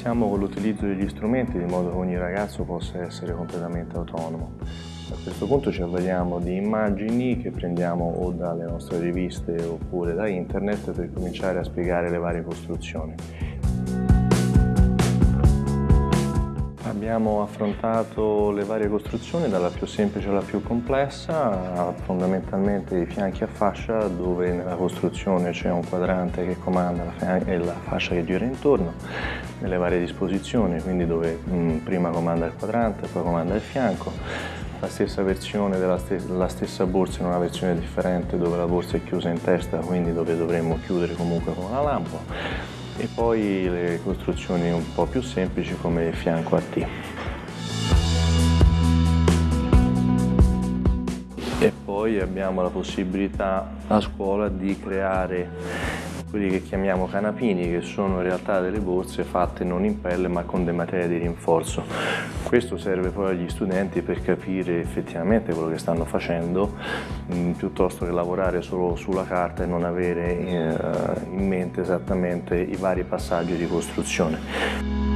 Iniziamo con l'utilizzo degli strumenti di modo che ogni ragazzo possa essere completamente autonomo. A questo punto ci avvaliamo di immagini che prendiamo o dalle nostre riviste oppure da internet per cominciare a spiegare le varie costruzioni. Abbiamo affrontato le varie costruzioni dalla più semplice alla più complessa, fondamentalmente i fianchi a fascia dove nella costruzione c'è un quadrante che comanda la e la fascia che gira intorno, nelle varie disposizioni, quindi dove mh, prima comanda il quadrante, poi comanda il fianco, la stessa versione della st la stessa borsa in una versione differente dove la borsa è chiusa in testa, quindi dove dovremmo chiudere comunque con una lampo e poi le costruzioni un po' più semplici come il fianco a T. E poi abbiamo la possibilità a scuola di creare quelli che chiamiamo canapini, che sono in realtà delle borse fatte non in pelle ma con delle materie di rinforzo. Questo serve poi agli studenti per capire effettivamente quello che stanno facendo, mh, mm, piuttosto che lavorare solo sulla carta e non avere eh, in mente esattamente i vari passaggi di costruzione.